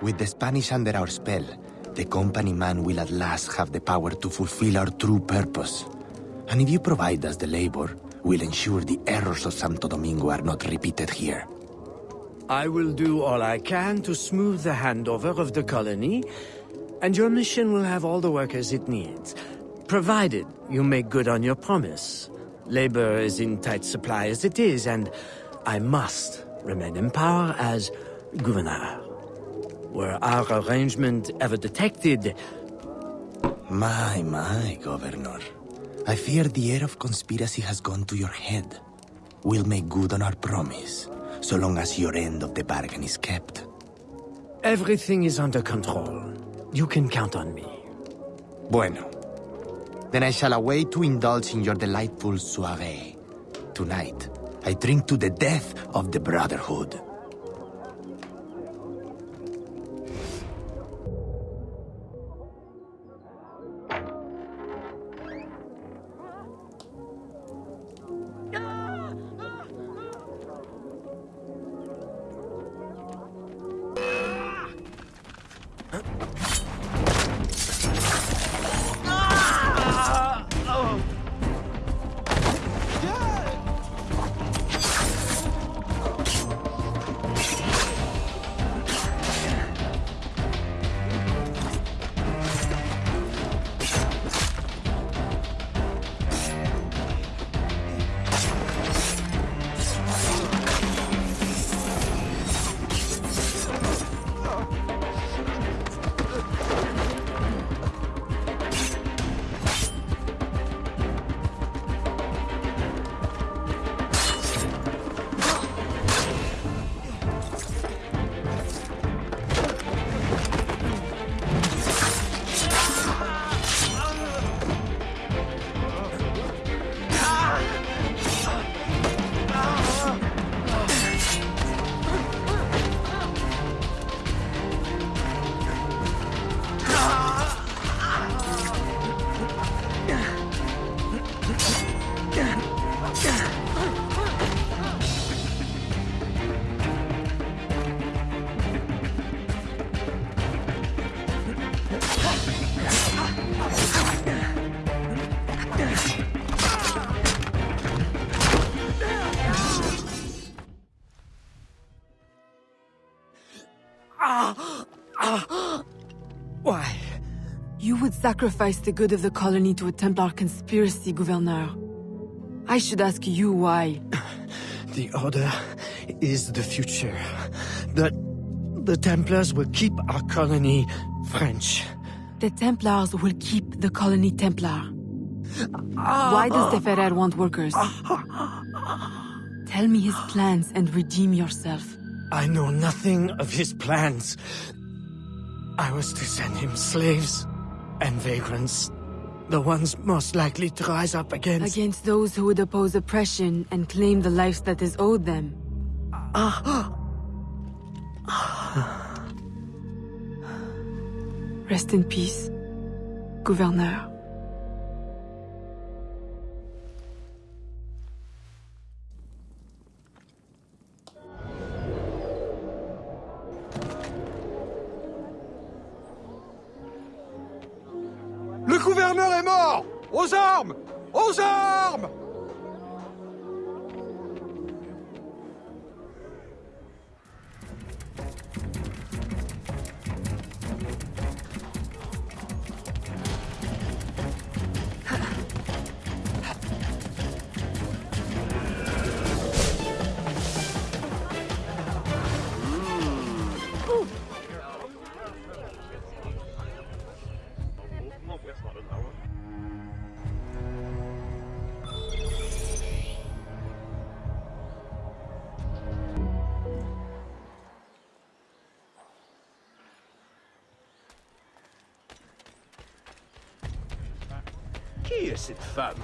With the Spanish under our spell, the company man will at last have the power to fulfill our true purpose. And if you provide us the labor, we'll ensure the errors of Santo Domingo are not repeated here. I will do all I can to smooth the handover of the colony, and your mission will have all the workers it needs, provided you make good on your promise. Labor is in tight supply as it is, and I must remain in power as governor. Were our arrangement ever detected... My, my, Governor. I fear the air of conspiracy has gone to your head. We'll make good on our promise, so long as your end of the bargain is kept. Everything is under control. You can count on me. Bueno. Then I shall await to indulge in your delightful soiree. Tonight, I drink to the death of the Brotherhood. Would sacrifice the good of the colony to a Templar conspiracy, Gouverneur. I should ask you why. The Order is the future. The... the Templars will keep our colony French. The Templars will keep the colony Templar. Why does the Ferrer want workers? Tell me his plans and redeem yourself. I know nothing of his plans. I was to send him slaves and vagrants. The ones most likely to rise up against... Against those who would oppose oppression and claim the life that is owed them. Ah! Rest in peace, Gouverneur. Gouverneur est mort. Aux armes. Aux armes est cette femme?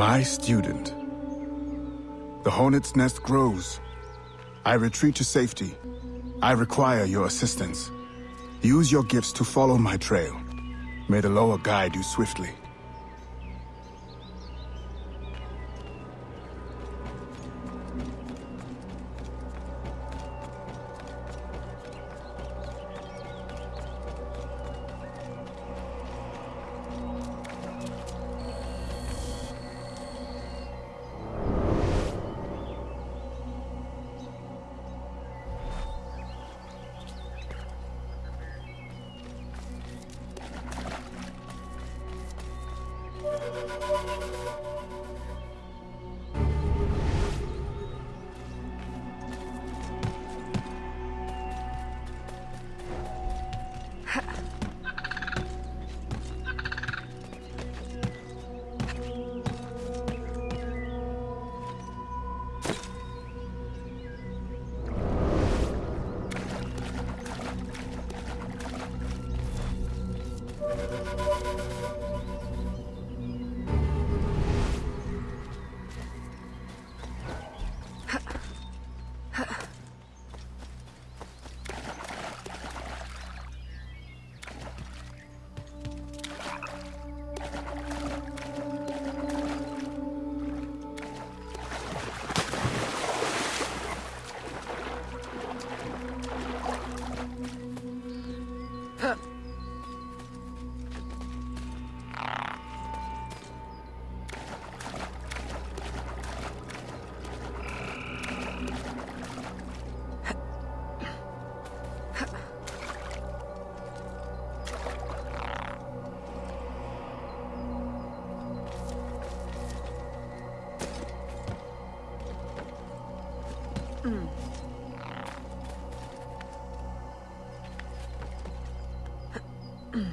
My student. The hornet's nest grows. I retreat to safety. I require your assistance. Use your gifts to follow my trail. May the loa guide you swiftly. you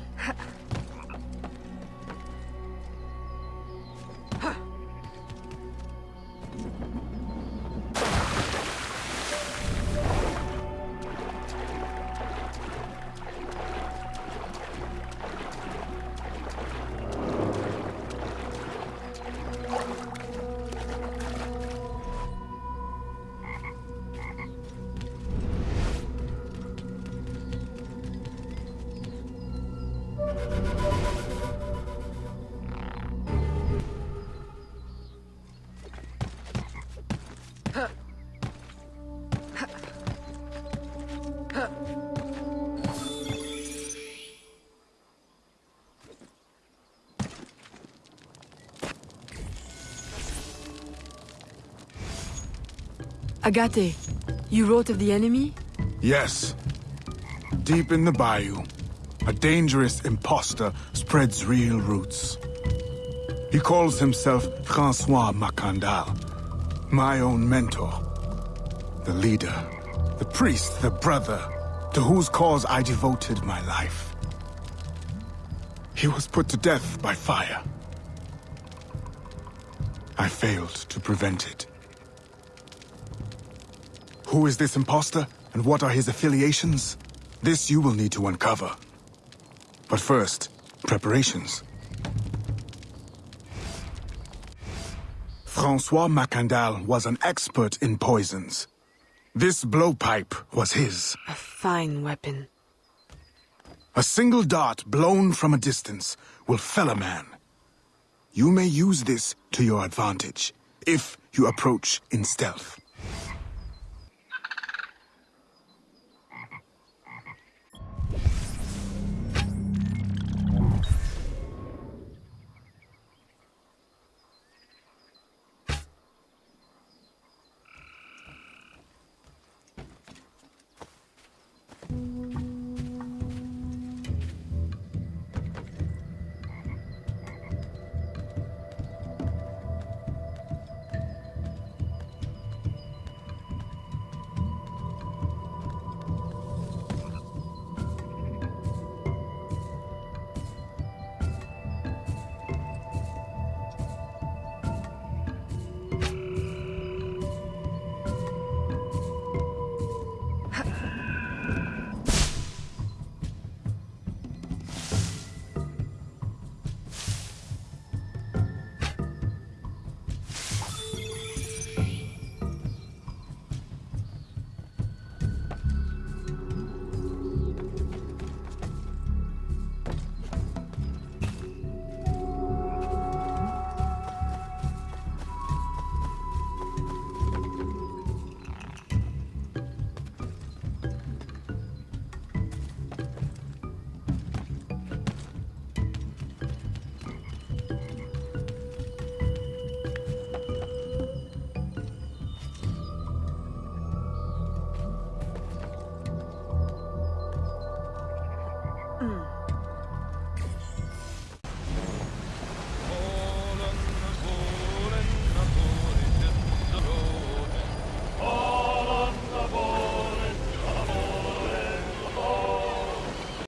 Agaté, you wrote of the enemy? Yes. Deep in the bayou, a dangerous impostor spreads real roots. He calls himself Francois Macandal, my own mentor. The leader, the priest, the brother, to whose cause I devoted my life. He was put to death by fire. I failed to prevent it. Who is this impostor, and what are his affiliations? This you will need to uncover. But first, preparations. Francois Macandal was an expert in poisons. This blowpipe was his. A fine weapon. A single dart blown from a distance will fell a man. You may use this to your advantage, if you approach in stealth.